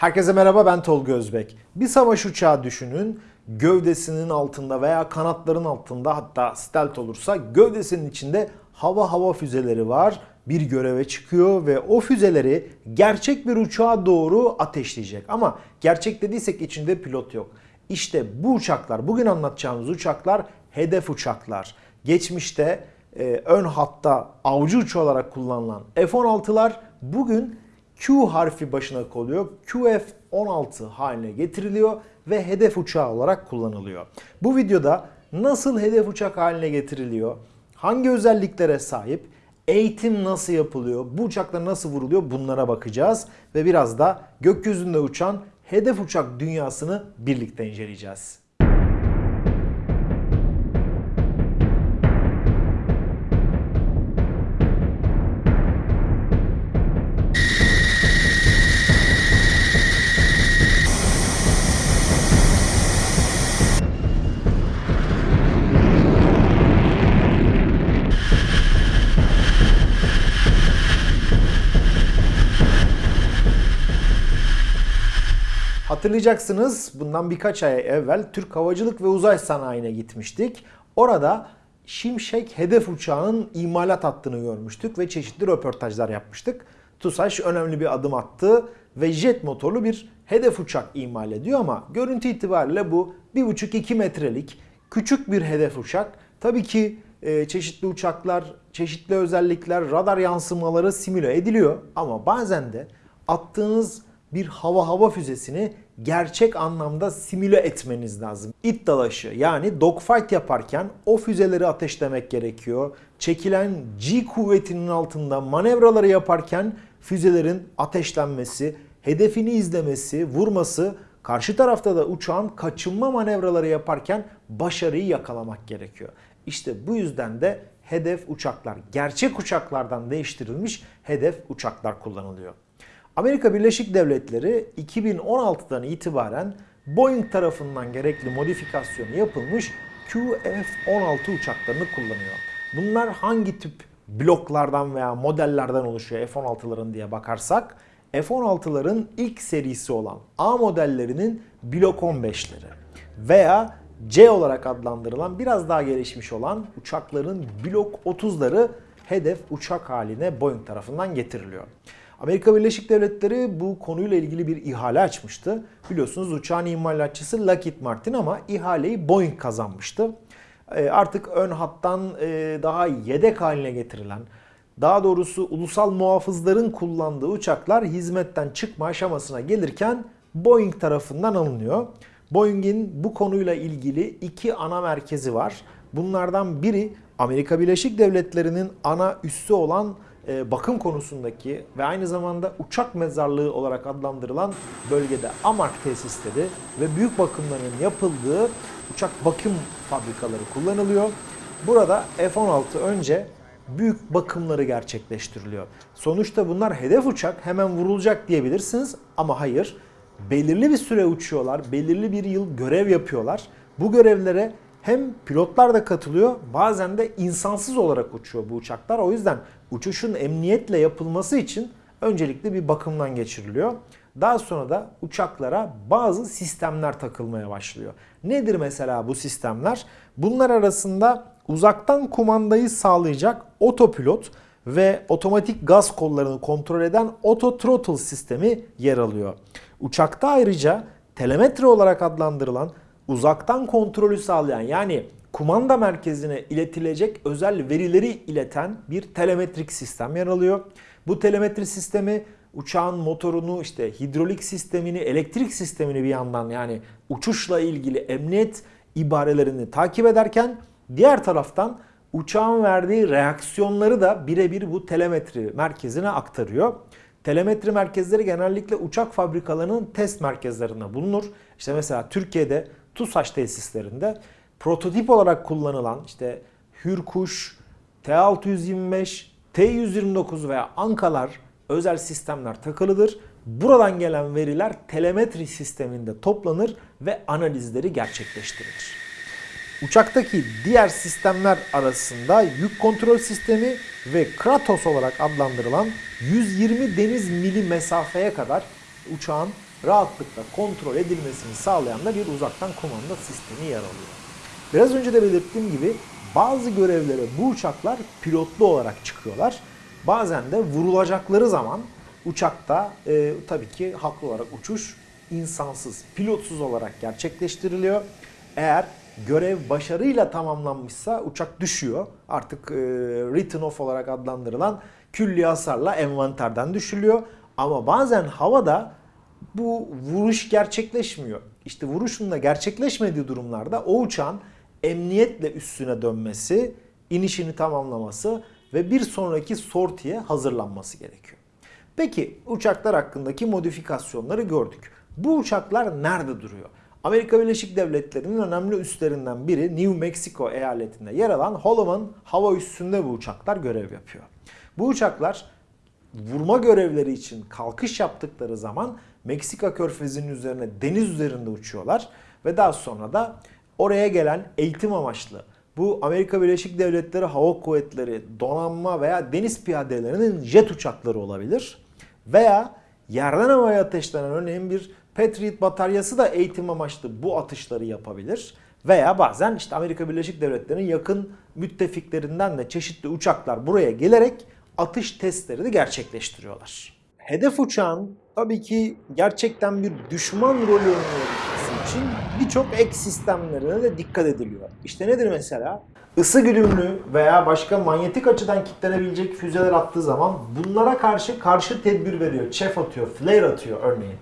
Herkese merhaba ben Tolga Özbek. Bir savaş uçağı düşünün. Gövdesinin altında veya kanatların altında hatta stealth olursa gövdesinin içinde hava hava füzeleri var. Bir göreve çıkıyor ve o füzeleri gerçek bir uçağa doğru ateşleyecek. Ama gerçek dediysek içinde pilot yok. İşte bu uçaklar, bugün anlatacağımız uçaklar hedef uçaklar. Geçmişte e, ön hatta avcı uçağı olarak kullanılan F-16'lar bugün Q harfi başına koyuyor. QF-16 haline getiriliyor ve hedef uçağı olarak kullanılıyor. Bu videoda nasıl hedef uçak haline getiriliyor, hangi özelliklere sahip, eğitim nasıl yapılıyor, bu uçaklar nasıl vuruluyor bunlara bakacağız. Ve biraz da gökyüzünde uçan hedef uçak dünyasını birlikte inceleyeceğiz. Hatırlayacaksınız bundan birkaç ay evvel Türk Havacılık ve Uzay Sanayi'ne gitmiştik. Orada Şimşek hedef uçağının imalat hattını görmüştük ve çeşitli röportajlar yapmıştık. TUSAŞ önemli bir adım attı ve jet motorlu bir hedef uçak imal ediyor ama görüntü itibariyle bu 1,5-2 metrelik küçük bir hedef uçak. Tabii ki e, çeşitli uçaklar, çeşitli özellikler, radar yansımaları simüle ediliyor ama bazen de attığınız bir hava hava füzesini gerçek anlamda simüle etmeniz lazım. İt dalaşı yani dogfight yaparken o füzeleri ateşlemek gerekiyor. Çekilen G kuvvetinin altında manevraları yaparken füzelerin ateşlenmesi, hedefini izlemesi, vurması, karşı tarafta da uçağın kaçınma manevraları yaparken başarıyı yakalamak gerekiyor. İşte bu yüzden de hedef uçaklar, gerçek uçaklardan değiştirilmiş hedef uçaklar kullanılıyor. Amerika Birleşik Devletleri 2016'dan itibaren Boeing tarafından gerekli modifikasyonu yapılmış QF-16 uçaklarını kullanıyor. Bunlar hangi tip bloklardan veya modellerden oluşuyor F-16'ların diye bakarsak F-16'ların ilk serisi olan A modellerinin blok 15'leri veya C olarak adlandırılan biraz daha gelişmiş olan uçakların blok 30'ları hedef uçak haline Boeing tarafından getiriliyor. Amerika Birleşik Devletleri bu konuyla ilgili bir ihale açmıştı. Biliyorsunuz uçağın imalatçısı Lockheed Martin ama ihaleyi Boeing kazanmıştı. E, artık ön hattan e, daha yedek haline getirilen, daha doğrusu ulusal muhafızların kullandığı uçaklar hizmetten çıkma aşamasına gelirken Boeing tarafından alınıyor. Boeing'in bu konuyla ilgili iki ana merkezi var. Bunlardan biri Amerika Birleşik Devletleri'nin ana üssü olan bakım konusundaki ve aynı zamanda uçak mezarlığı olarak adlandırılan bölgede AMARK tesisleri ve büyük bakımların yapıldığı uçak bakım fabrikaları kullanılıyor. Burada F-16 önce büyük bakımları gerçekleştiriliyor. Sonuçta bunlar hedef uçak hemen vurulacak diyebilirsiniz ama hayır. Belirli bir süre uçuyorlar, belirli bir yıl görev yapıyorlar. Bu görevlere hem pilotlar da katılıyor bazen de insansız olarak uçuyor bu uçaklar. O yüzden uçuşun emniyetle yapılması için öncelikle bir bakımdan geçiriliyor. Daha sonra da uçaklara bazı sistemler takılmaya başlıyor. Nedir mesela bu sistemler? Bunlar arasında uzaktan kumandayı sağlayacak otopilot ve otomatik gaz kollarını kontrol eden auto throttle sistemi yer alıyor. Uçakta ayrıca telemetre olarak adlandırılan uzaktan kontrolü sağlayan yani kumanda merkezine iletilecek özel verileri ileten bir telemetrik sistem yer alıyor. Bu telemetri sistemi uçağın motorunu, işte hidrolik sistemini, elektrik sistemini bir yandan yani uçuşla ilgili emniyet ibarelerini takip ederken diğer taraftan uçağın verdiği reaksiyonları da birebir bu telemetri merkezine aktarıyor. Telemetri merkezleri genellikle uçak fabrikalarının test merkezlerinde bulunur. İşte mesela Türkiye'de TUSAŞ tesislerinde prototip olarak kullanılan işte Hürkuş, T625, T129 veya Ankalar özel sistemler takılıdır. Buradan gelen veriler telemetri sisteminde toplanır ve analizleri gerçekleştirilir. Uçaktaki diğer sistemler arasında yük kontrol sistemi ve Kratos olarak adlandırılan 120 deniz mili mesafeye kadar uçağın rahatlıkla kontrol edilmesini sağlayan da bir uzaktan kumanda sistemi yer alıyor. Biraz önce de belirttiğim gibi bazı görevlere bu uçaklar pilotlu olarak çıkıyorlar. Bazen de vurulacakları zaman uçakta e, tabii ki haklı olarak uçuş insansız, pilotsuz olarak gerçekleştiriliyor. Eğer görev başarıyla tamamlanmışsa uçak düşüyor. Artık e, written off olarak adlandırılan külli hasarla envanterden düşülüyor. Ama bazen havada bu vuruş gerçekleşmiyor. İşte vuruşun da gerçekleşmediği durumlarda o uçağın emniyetle üstüne dönmesi, inişini tamamlaması ve bir sonraki sortiye hazırlanması gerekiyor. Peki uçaklar hakkındaki modifikasyonları gördük. Bu uçaklar nerede duruyor? Amerika Birleşik Devletleri'nin önemli üslerinden biri New Mexico eyaletinde yer alan Holloman hava üssünde bu uçaklar görev yapıyor. Bu uçaklar vurma görevleri için kalkış yaptıkları zaman Meksika körfezinin üzerine deniz üzerinde uçuyorlar ve daha sonra da oraya gelen eğitim amaçlı bu Amerika Birleşik Devletleri Hava Kuvvetleri, donanma veya deniz piyadelerinin jet uçakları olabilir. Veya yerden havaya ateşlenen örneğin bir Patriot bataryası da eğitim amaçlı bu atışları yapabilir. Veya bazen işte Amerika Birleşik Devletleri'nin yakın müttefiklerinden de çeşitli uçaklar buraya gelerek atış testlerini gerçekleştiriyorlar. Hedef uçağın tabii ki gerçekten bir düşman rolü oynayabilmesi için birçok ek sistemlerine de dikkat ediliyor. İşte nedir mesela? Isı güdümlü veya başka manyetik açıdan kilitlenebilecek füzeler attığı zaman bunlara karşı karşı tedbir veriyor. Çef atıyor, flare atıyor örneğin.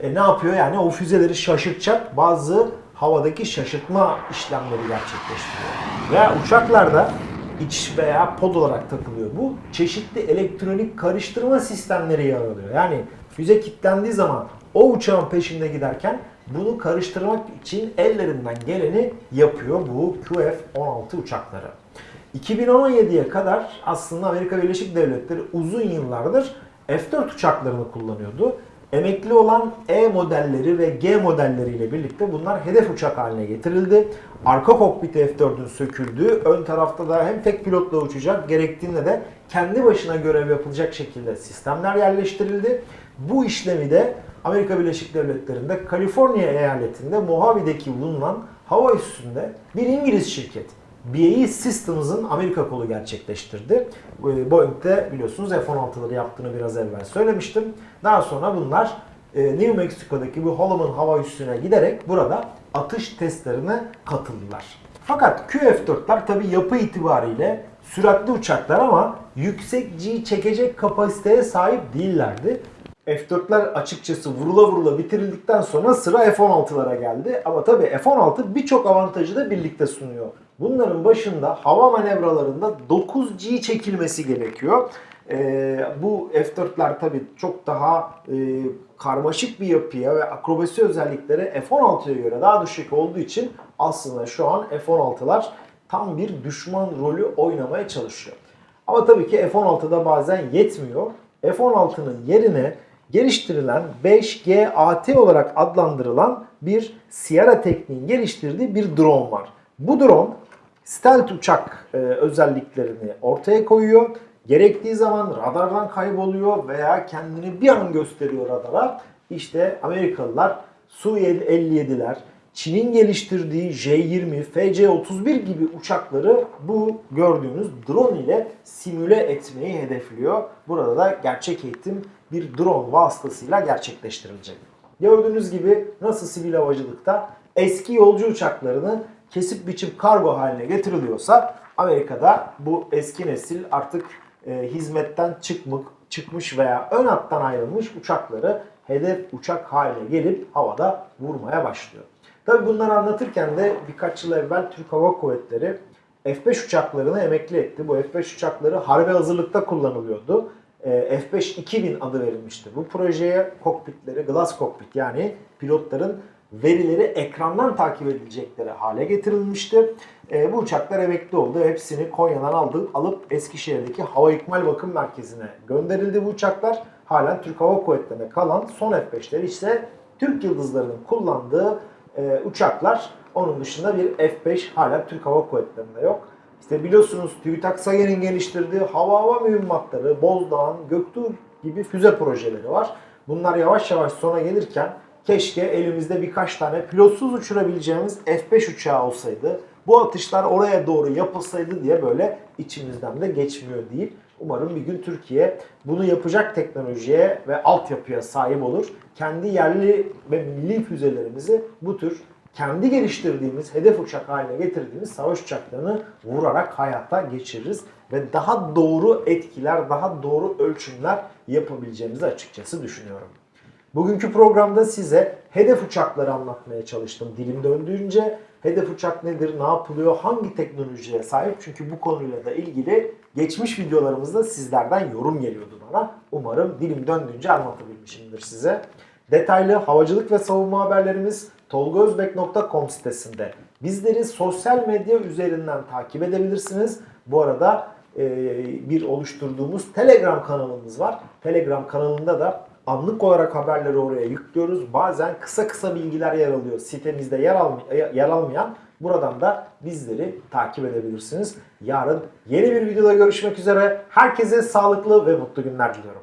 E ne yapıyor? Yani o füzeleri şaşırtacak bazı havadaki şaşırtma işlemleri gerçekleştiriyor. Veya uçaklarda iç veya pod olarak takılıyor. Bu çeşitli elektronik karıştırma sistemleri yer alıyor. Yani füze kilitlendiği zaman o uçağın peşinde giderken bunu karıştırmak için ellerinden geleni yapıyor bu QF-16 uçakları. 2017'ye kadar aslında Amerika Birleşik Devletleri uzun yıllardır F-4 uçaklarını kullanıyordu. Emekli olan E modelleri ve G modelleriyle birlikte bunlar hedef uçak haline getirildi. Arka kokpiti F-4'ün söküldüğü, ön tarafta da hem tek pilotla uçacak gerektiğinde de kendi başına görev yapılacak şekilde sistemler yerleştirildi. Bu işlemi de Amerika Birleşik Devletleri'nde Kaliforniya eyaletinde Mojave'deki bulunan hava üssünde bir İngiliz şirket BAE Systems'ın Amerika kolu gerçekleştirdi. Boeing'de biliyorsunuz F-16'ları yaptığını biraz evvel söylemiştim. Daha sonra bunlar e, New Mexico'daki bu Holloman hava üssüne giderek burada atış testlerine katıldılar. Fakat QF-4'ler tabi yapı itibariyle süratli uçaklar ama yüksek G çekecek kapasiteye sahip değillerdi. F-4'ler açıkçası vurula vurula bitirildikten sonra sıra F-16'lara geldi. Ama tabii F-16 birçok avantajı da birlikte sunuyor. Bunların başında hava manevralarında 9G çekilmesi gerekiyor. Ee, bu F-4'ler tabii çok daha e, karmaşık bir yapıya ve akrobasi özellikleri F-16'ya göre daha düşük olduğu için aslında şu an F-16'lar tam bir düşman rolü oynamaya çalışıyor. Ama tabii ki F-16'da bazen yetmiyor. F-16'nın yerine geliştirilen 5G-AT olarak adlandırılan bir Sierra tekniğin geliştirdiği bir drone var. Bu drone stealth uçak e, özelliklerini ortaya koyuyor. Gerektiği zaman radardan kayboluyor veya kendini bir an gösteriyor radara. İşte Amerikalılar Su-57'ler, Çin'in geliştirdiği J-20, FC-31 gibi uçakları bu gördüğünüz drone ile simüle etmeyi hedefliyor. Burada da gerçek eğitim bir drone vasıtasıyla gerçekleştirilecek. Gördüğünüz gibi nasıl sivil havacılıkta eski yolcu uçaklarını kesip biçip kargo haline getiriliyorsa Amerika'da bu eski nesil artık e, hizmetten çıkmış, çıkmış veya ön hattan ayrılmış uçakları hedef uçak haline gelip havada vurmaya başlıyor. Tabi bunları anlatırken de birkaç yıl evvel Türk Hava Kuvvetleri F-5 uçaklarını emekli etti. Bu F-5 uçakları harbe hazırlıkta kullanılıyordu. E, F-5 2000 adı verilmişti. Bu projeye kokpitleri, glass kokpit yani pilotların verileri ekrandan takip edilecekleri hale getirilmişti. E, bu uçaklar emekli oldu. Hepsini Konya'dan aldı, alıp Eskişehir'deki Hava İkmal Bakım Merkezi'ne gönderildi bu uçaklar. Halen Türk Hava Kuvvetleri'nde kalan son F-5'leri ise Türk Yıldızları'nın kullandığı e, uçaklar. Onun dışında bir F-5 hala Türk Hava Kuvvetleri'nde yok. İşte biliyorsunuz TÜBİTAK Sager'in geliştirdiği hava hava mühimmatları, Bozdağ'ın, Göktuğ gibi füze projeleri var. Bunlar yavaş yavaş sona gelirken Keşke elimizde birkaç tane pilotsuz uçurabileceğimiz F5 uçağı olsaydı. Bu atışlar oraya doğru yapılsaydı diye böyle içimizden de geçmiyor değil. Umarım bir gün Türkiye bunu yapacak teknolojiye ve altyapıya sahip olur. Kendi yerli ve milli füzelerimizi bu tür kendi geliştirdiğimiz, hedef uçak haline getirdiğimiz savaş uçaklarını vurarak hayata geçiririz. Ve daha doğru etkiler, daha doğru ölçümler yapabileceğimizi açıkçası düşünüyorum. Bugünkü programda size hedef uçakları anlatmaya çalıştım dilim döndüğünce. Hedef uçak nedir, ne yapılıyor, hangi teknolojiye sahip? Çünkü bu konuyla da ilgili geçmiş videolarımızda sizlerden yorum geliyordu bana. Umarım dilim döndüğünce anlatabilmişimdir size. Detaylı havacılık ve savunma haberlerimiz tolgozbek.com sitesinde. Bizleri sosyal medya üzerinden takip edebilirsiniz. Bu arada bir oluşturduğumuz Telegram kanalımız var. Telegram kanalında da anlık olarak haberleri oraya yüklüyoruz. Bazen kısa kısa bilgiler yer alıyor. Sitemizde yer, alm- yer almayan buradan da bizleri takip edebilirsiniz. Yarın yeni bir videoda görüşmek üzere. Herkese sağlıklı ve mutlu günler diliyorum.